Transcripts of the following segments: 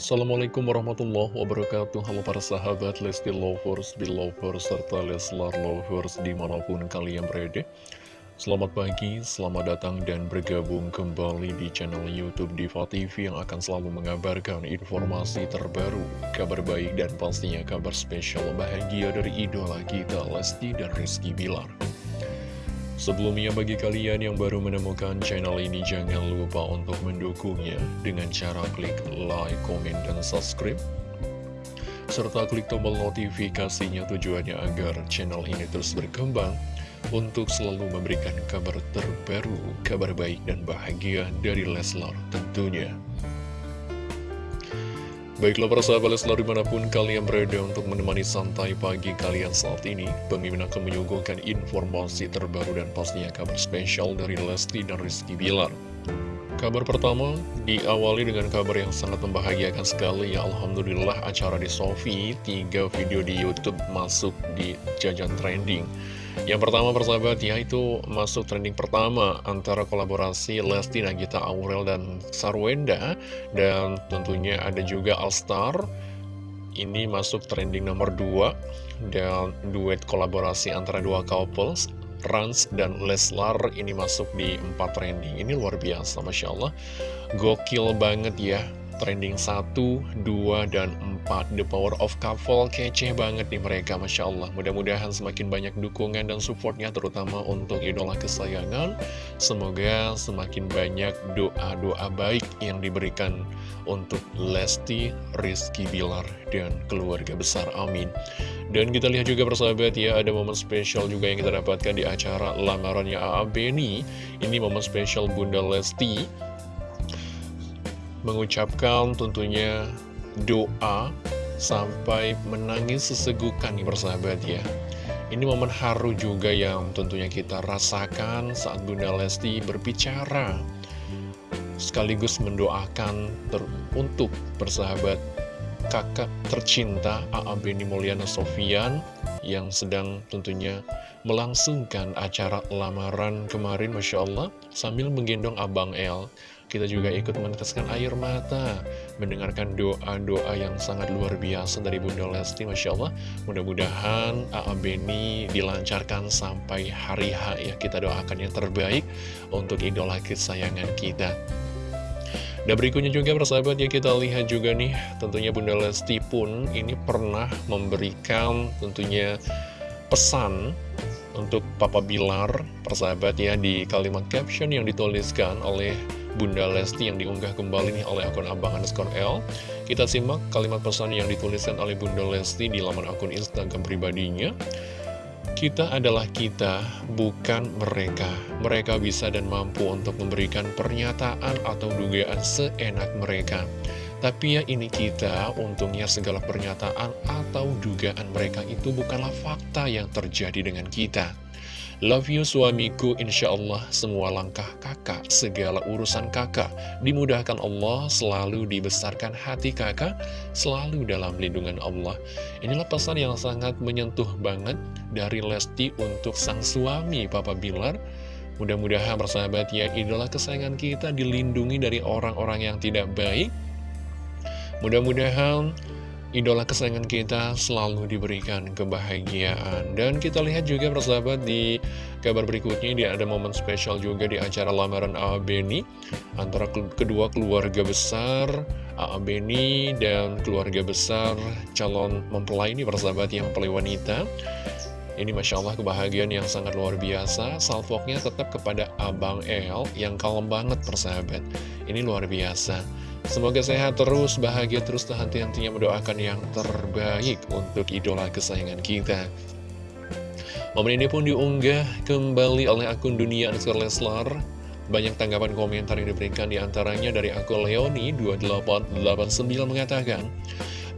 Assalamualaikum warahmatullahi wabarakatuh. Halo para sahabat Lesti Lovers, Belovers, serta Leslar Lovers di mana pun kalian berada. Selamat pagi, selamat datang dan bergabung kembali di channel Youtube Diva TV Yang akan selalu mengabarkan informasi terbaru, kabar baik dan pastinya kabar spesial bahagia dari idola kita Lesti dan Rizky Bilar Sebelumnya bagi kalian yang baru menemukan channel ini jangan lupa untuk mendukungnya dengan cara klik like, comment, dan subscribe serta klik tombol notifikasinya tujuannya agar channel ini terus berkembang untuk selalu memberikan kabar terbaru, kabar baik dan bahagia dari Leslar tentunya. Baiklah para sahabat Leslar di mana pun kalian berada untuk menemani santai pagi kalian saat ini Pemimpin akan menyuguhkan informasi terbaru dan pastinya kabar spesial dari Lesti dan Rizky Bilar. Kabar pertama diawali dengan kabar yang sangat membahagiakan sekali ya Alhamdulillah acara di Sofi Tiga video di Youtube masuk di jajan trending yang pertama persahabat ya itu masuk trending pertama antara kolaborasi Lesti Nagita Aurel dan Sarwenda. Dan tentunya ada juga Alstar ini masuk trending nomor 2 dan duet kolaborasi antara dua couples Rans dan Leslar ini masuk di 4 trending. Ini luar biasa Masya Allah. Gokil banget ya trending 1, 2, dan 4 The Power of Couple kece banget nih mereka Masya Allah. Mudah-mudahan semakin banyak dukungan dan supportnya terutama untuk idola kesayangan. Semoga semakin banyak doa-doa baik yang diberikan untuk Lesti, Rizky Bilar, dan keluarga besar. Amin. Dan kita lihat juga persahabat ya ada momen spesial juga yang kita dapatkan di acara lamarannya A.A. Beni ini momen spesial Bunda Lesti mengucapkan tentunya doa sampai menangis sesegukan nih persahabat ya ini momen haru juga yang tentunya kita rasakan saat Bunda Lesti berbicara sekaligus mendoakan ter untuk persahabat kakak tercinta A.A. Beni Mulyana Sofian yang sedang tentunya melangsungkan acara lamaran kemarin Masya Allah sambil menggendong Abang El kita juga ikut meneteskan air mata mendengarkan doa-doa yang sangat luar biasa dari Bunda Lesti Masya Allah mudah-mudahan A.A. Beni dilancarkan sampai hari H ya kita doakan yang terbaik untuk idola kesayangan kita dan berikutnya juga persahabat ya kita lihat juga nih tentunya Bunda Lesti pun ini pernah memberikan tentunya pesan untuk Papa Bilar persahabat ya di kalimat caption yang dituliskan oleh Bunda Lesti yang diunggah kembali nih oleh akun Abang underscore L Kita simak kalimat pesan yang dituliskan oleh Bunda Lesti di laman akun Instagram pribadinya kita adalah kita, bukan mereka. Mereka bisa dan mampu untuk memberikan pernyataan atau dugaan seenak mereka. Tapi ya ini kita, untungnya segala pernyataan atau dugaan mereka itu bukanlah fakta yang terjadi dengan kita. Love you suamiku, insya Allah semua langkah kakak, segala urusan kakak, dimudahkan Allah, selalu dibesarkan hati kakak, selalu dalam lindungan Allah. Inilah pesan yang sangat menyentuh banget dari Lesti untuk sang suami Papa Bilar. Mudah-mudahan persahabat ya, idola kesayangan kita dilindungi dari orang-orang yang tidak baik. Mudah-mudahan idola kesayangan kita selalu diberikan kebahagiaan. Dan kita lihat juga persahabat di kabar berikutnya, dia ada momen spesial juga di acara lamaran A.A. Beni antara kedua keluarga besar A.A. Beni dan keluarga besar calon mempelai ini persahabat yang mempelai wanita. Ini Masya Allah kebahagiaan yang sangat luar biasa Salvoknya tetap kepada Abang El yang kalem banget persahabat Ini luar biasa Semoga sehat terus, bahagia terus, dan henti-hentinya mendoakan yang terbaik untuk idola kesayangan kita. Momen ini pun diunggah kembali oleh akun Dunia Ansur Leslar. Banyak tanggapan komentar yang diberikan di antaranya dari akun Leoni2889 mengatakan,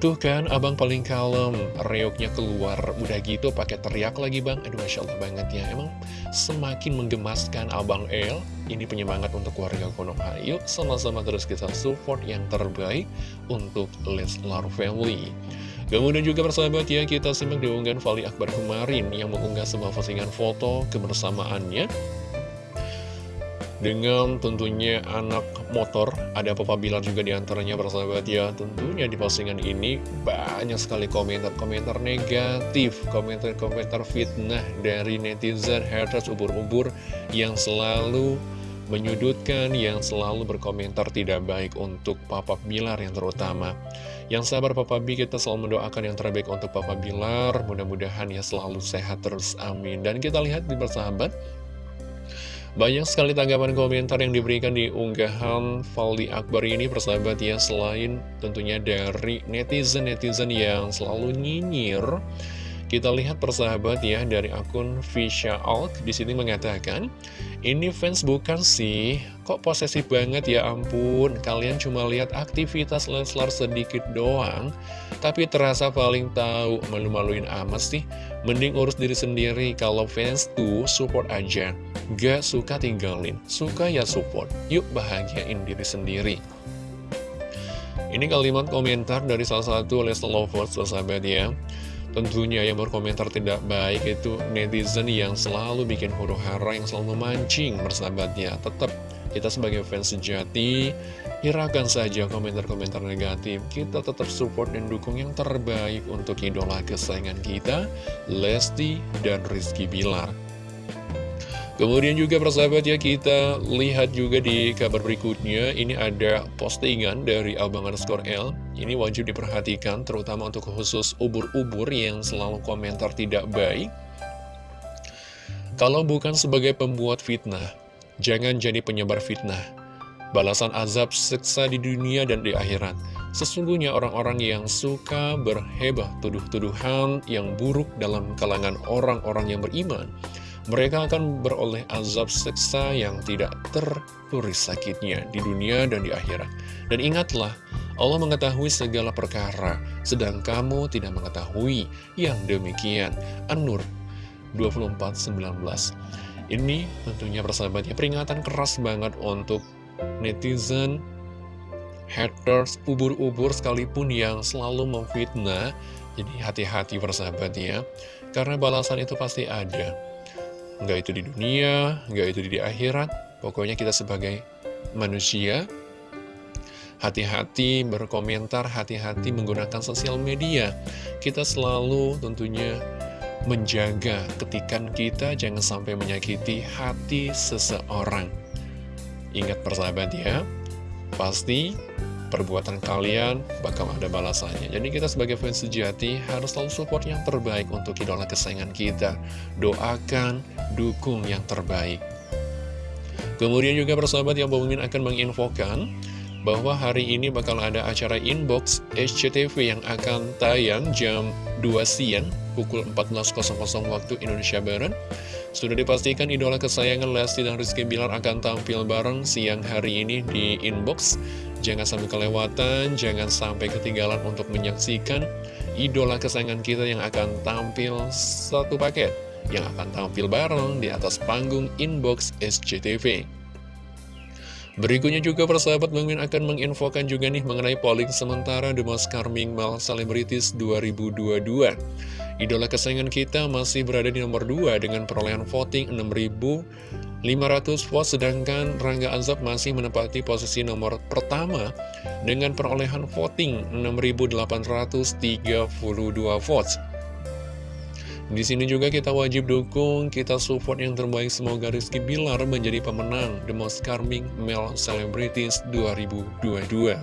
Tuh kan, abang paling kalem, reoknya keluar, udah gitu pakai teriak lagi bang. Aduh, Masya Allah banget ya. Emang semakin menggemaskan abang El, ini penyemangat untuk warga Konoha. Yuk, sama-sama terus kita support yang terbaik untuk Leslar Family. Kemudian juga persahabat ya, kita simak diunggahan Fali Akbar kemarin yang mengunggah sebuah postingan foto kebersamaannya dengan tentunya anak motor ada Papa Bilar juga di antaranya persahabat ya tentunya di postingan ini banyak sekali komentar-komentar negatif komentar-komentar fitnah dari netizen haters ubur-ubur yang selalu menyudutkan yang selalu berkomentar tidak baik untuk Papa Bilar yang terutama. Yang sabar Papa B kita selalu mendoakan yang terbaik untuk Papa Bilar. Mudah-mudahan ya selalu sehat terus amin. Dan kita lihat di persahabat banyak sekali tanggapan komentar yang diberikan di unggahan Valdi Akbar ini persahabat ya Selain tentunya dari netizen-netizen yang selalu nyinyir. Kita lihat persahabat ya dari akun Fisha Alk di sini mengatakan Ini fans bukan sih, kok posesif banget? Ya ampun Kalian cuma lihat aktivitas Leslar sedikit doang. Tapi terasa paling tahu malu-maluin amat sih. Mending urus diri sendiri kalau fans tuh support aja Gak suka tinggalin, suka ya support. Yuk bahagiain diri sendiri. Ini kalimat komentar dari salah satu Leslie Lovers, sahabat ya. Tentunya yang berkomentar tidak baik itu netizen yang selalu bikin huru hara, yang selalu memancing bersahabatnya. Tetap kita sebagai fans sejati, hiraukan saja komentar-komentar negatif. Kita tetap support dan dukung yang terbaik untuk idola kesayangan kita, Lesti dan Rizky Bilar. Kemudian juga persahabat ya kita lihat juga di kabar berikutnya. Ini ada postingan dari Abang underscore L. Ini wajib diperhatikan terutama untuk khusus ubur-ubur yang selalu komentar tidak baik. Kalau bukan sebagai pembuat fitnah Jangan jadi penyebar fitnah. Balasan azab seksa di dunia dan di akhirat. Sesungguhnya orang-orang yang suka berhebah tuduh-tuduhan yang buruk dalam kalangan orang-orang yang beriman mereka akan beroleh azab seksa yang tidak tertulis sakitnya di dunia dan di akhirat. Dan ingatlah, Allah mengetahui segala perkara, sedang kamu tidak mengetahui yang demikian. An-Nur 24.19 Ini tentunya persahabatnya peringatan keras banget untuk netizen, haters, ubur-ubur sekalipun yang selalu memfitnah. Jadi hati-hati persahabatnya, karena balasan itu pasti ada. Nggak itu di dunia, nggak itu di akhirat. Pokoknya kita sebagai manusia, hati-hati berkomentar, hati-hati menggunakan sosial media. Kita selalu tentunya menjaga ketikan kita jangan sampai menyakiti hati seseorang. Ingat persahabat ya, pasti perbuatan kalian bakal ada balasannya. Jadi kita sebagai fans sejati harus selalu support yang terbaik untuk idola kesayangan kita. Doakan, dukung yang terbaik. Kemudian juga persahabat yang Bang akan menginfokan bahwa hari ini bakal ada acara inbox SCTV yang akan tayang jam 2 siang pukul 14.00 waktu Indonesia Barat. Sudah dipastikan idola kesayangan Lesti dan Rizky Bilar akan tampil bareng siang hari ini di inbox. Jangan sampai kelewatan, jangan sampai ketinggalan untuk menyaksikan idola kesayangan kita yang akan tampil satu paket. Yang akan tampil bareng di atas panggung inbox SCTV. Berikutnya juga persahabat Bang akan menginfokan juga nih mengenai polling sementara The Most Charming Male Celebrities 2022. Idola kesayangan kita masih berada di nomor 2 dengan perolehan voting 6.000 500 votes, sedangkan Rangga Azab masih menempati posisi nomor pertama dengan perolehan voting 6.832 votes. Di sini juga kita wajib dukung, kita support yang terbaik semoga Rizky Bilar menjadi pemenang The Most Charming Male Celebrities 2022.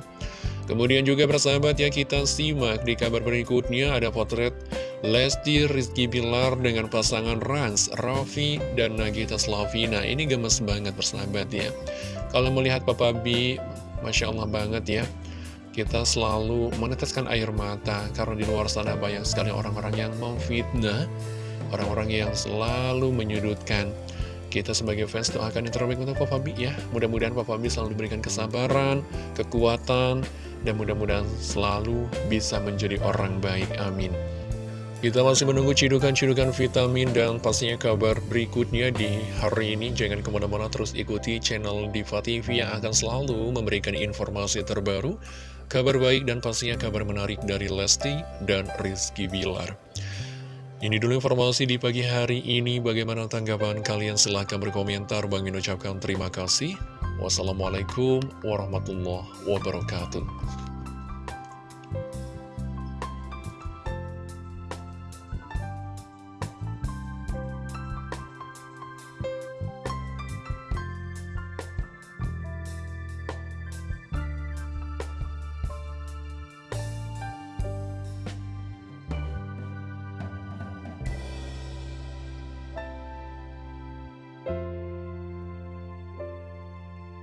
Kemudian juga persahabat ya kita simak di kabar berikutnya ada potret Lesti Rizky Bilar dengan pasangan Rans, Raffi, dan Nagita Slavina. Ini gemes banget persahabat ya. Kalau melihat Papa B, Masya Allah banget ya. Kita selalu meneteskan air mata karena di luar sana banyak sekali orang-orang yang memfitnah, orang-orang yang selalu menyudutkan. Kita sebagai fans doakan yang terbaik untuk Papa B ya. Mudah-mudahan Papa B selalu diberikan kesabaran, kekuatan, dan mudah-mudahan selalu bisa menjadi orang baik. Amin. Kita masih menunggu cidukan-cidukan vitamin dan pastinya kabar berikutnya di hari ini. Jangan ke mana-mana terus ikuti channel Diva TV yang akan selalu memberikan informasi terbaru, kabar baik dan pastinya kabar menarik dari Lesti dan Rizky Bilar. Ini dulu informasi di pagi hari ini. Bagaimana tanggapan kalian? Silahkan berkomentar. Bang Min ucapkan terima kasih. Wassalamualaikum warahmatullahi wabarakatuh.